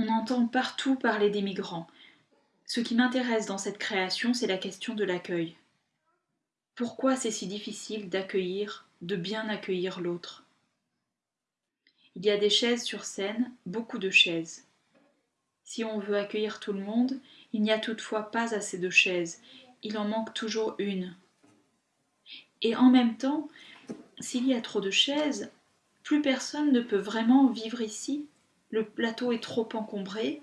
On entend partout parler des migrants. Ce qui m'intéresse dans cette création, c'est la question de l'accueil. Pourquoi c'est si difficile d'accueillir, de bien accueillir l'autre? Il y a des chaises sur scène, beaucoup de chaises. Si on veut accueillir tout le monde, il n'y a toutefois pas assez de chaises, il en manque toujours une. Et en même temps, s'il y a trop de chaises, plus personne ne peut vraiment vivre ici. Le plateau est trop encombré,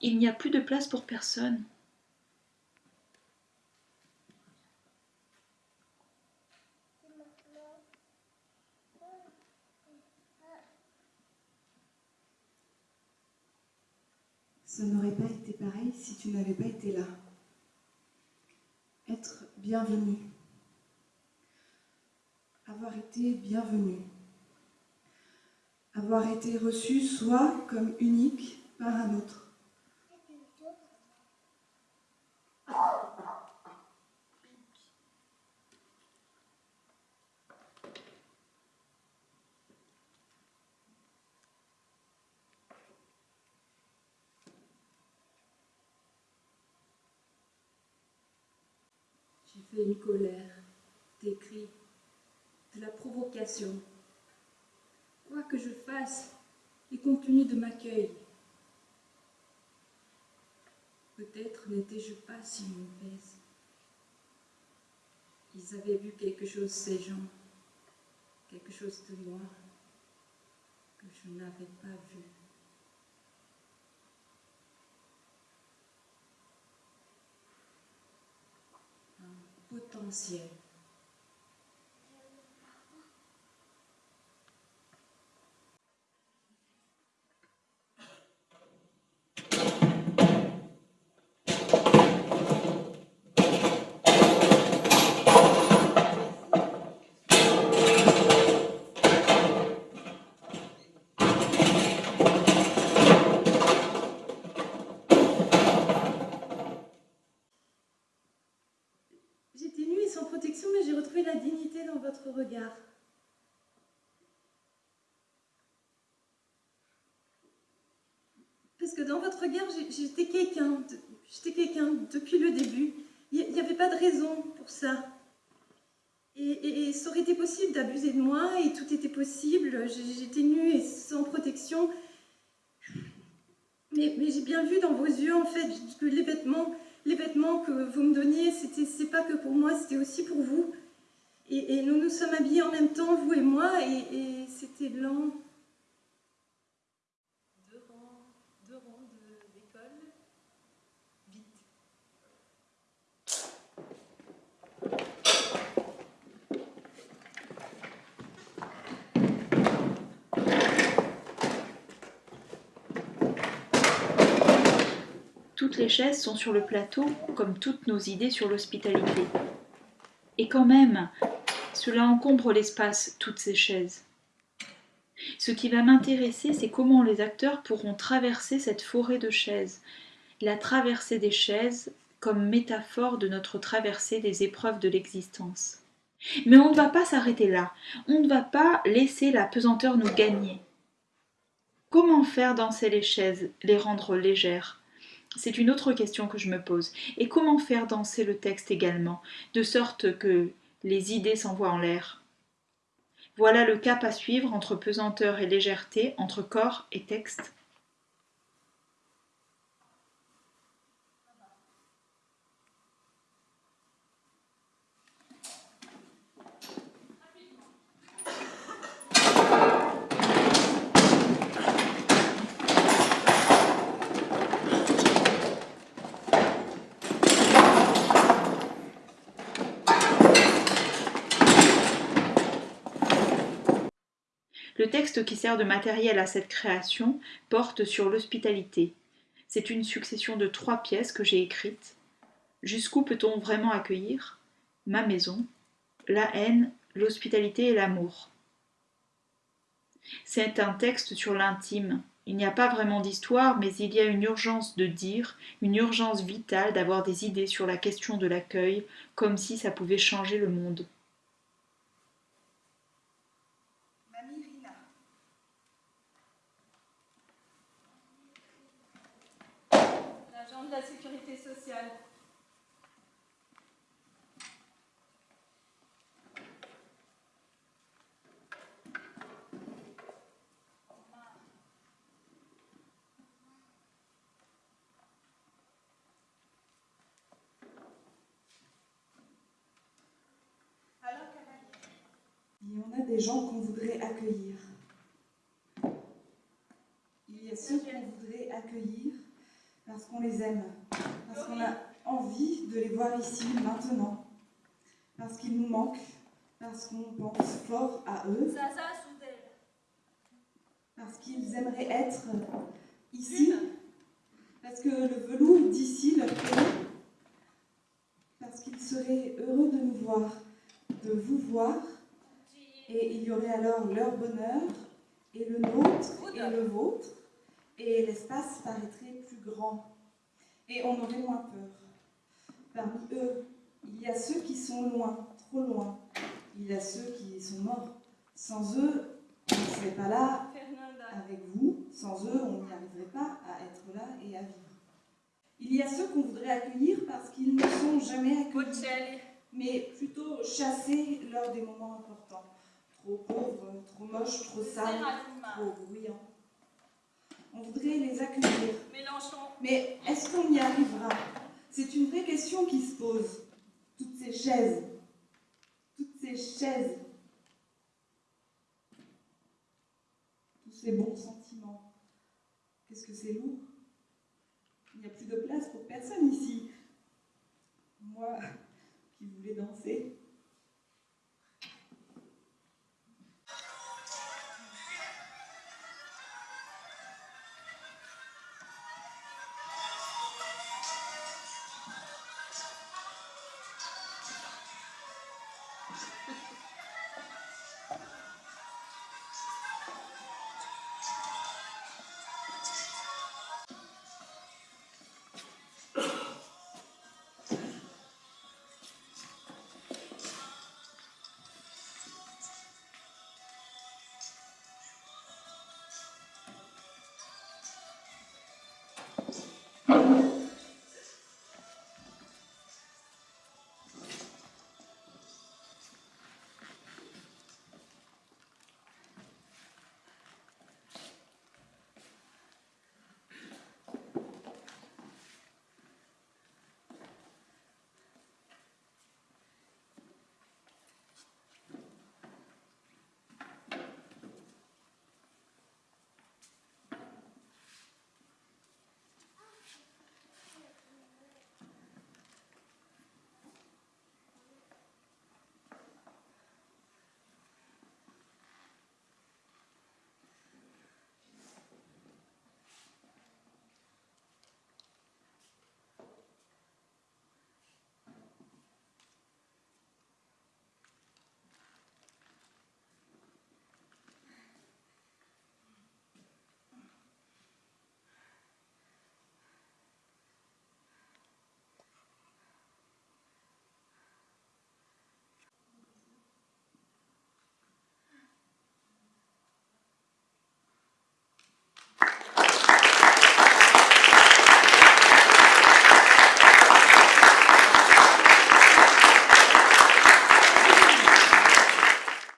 il n'y a plus de place pour personne. Ça n'aurait pas été pareil si tu n'avais pas été là. Être bienvenu. Avoir été bienvenu. Avoir été reçu soit comme unique par un autre. J'ai fait une colère, des cris, de la provocation. Quoi que je fasse, et compte tenu de m'accueil, peut-être n'étais-je pas si mauvaise. Ils avaient vu quelque chose, ces gens, quelque chose de moi que je n'avais pas vu. potentiel. Protection, mais j'ai retrouvé la dignité dans votre regard. Parce que dans votre regard, j'étais quelqu'un, j'étais quelqu'un depuis le début. Il n'y avait pas de raison pour ça. Et, et, ça aurait été possible d'abuser de moi, et tout était possible. J'étais nue et sans protection. Mais, mais j'ai bien vu dans vos yeux, en fait, que les vêtements les vêtements que vous me donniez, c'est pas que pour moi, c'était aussi pour vous. Et, nous nous sommes habillés en même temps, vous et moi, et, et c'était blanc. Toutes les chaises sont sur le plateau, comme toutes nos idées sur l'hospitalité. Et quand même, cela encombre l'espace, toutes ces chaises. Ce qui va m'intéresser, c'est comment les acteurs pourront traverser cette forêt de chaises, la traversée des chaises comme métaphore de notre traversée des épreuves de l'existence. Mais on ne va pas s'arrêter là, on ne va pas laisser la pesanteur nous gagner. Comment faire danser les chaises, les rendre légères? C'est une autre question que je me pose. Et comment faire danser le texte également, de sorte que les idées s'envoient en l'air? Voilà le cap à suivre entre pesanteur et légèreté, entre corps et texte. Le texte qui sert de matériel à cette création porte sur l'hospitalité. C'est une succession de trois pièces que j'ai écrites. Jusqu'où peut-on vraiment accueillir? Ma maison, la haine, l'hospitalité et l'amour. C'est un texte sur l'intime. Il n'y a pas vraiment d'histoire, mais il y a une urgence de dire, une urgence vitale d'avoir des idées sur la question de l'accueil, comme si ça pouvait changer le monde. de la sécurité sociale. Alors, cavalier. Et on a des gens qu'on voudrait accueillir. Il y a ceux qu'on voudrait accueillir parce qu'on les aime, parce qu'on a envie de les voir ici maintenant, parce qu'ils nous manquent, parce qu'on pense fort à eux, parce qu'ils aimeraient être ici, parce que le velours d'ici leur plaît, parce qu'ils seraient heureux de nous voir, de vous voir, et il y aurait alors leur bonheur, et le nôtre, et le vôtre, et l'espace paraîtrait plus grand, et on aurait moins peur. Parmi eux, il y a ceux qui sont loin, trop loin, il y a ceux qui sont morts. Sans eux, on ne serait pas là avec vous. Sans eux, on n'y arriverait pas à être là et à vivre. Il y a ceux qu'on voudrait accueillir parce qu'ils ne sont jamais accueillis, mais plutôt chassés lors des moments importants. Trop pauvres, trop moches, trop sales, trop bruyants. On voudrait les accueillir. Mélenchon. Mais est-ce qu'on y arrivera? C'est une vraie question qui se pose. Toutes ces chaises. Toutes ces chaises. Tous ces bons sentiments. Qu'est-ce que c'est lourd Il n'y a plus de place pour personne ici. Moi qui voulais danser,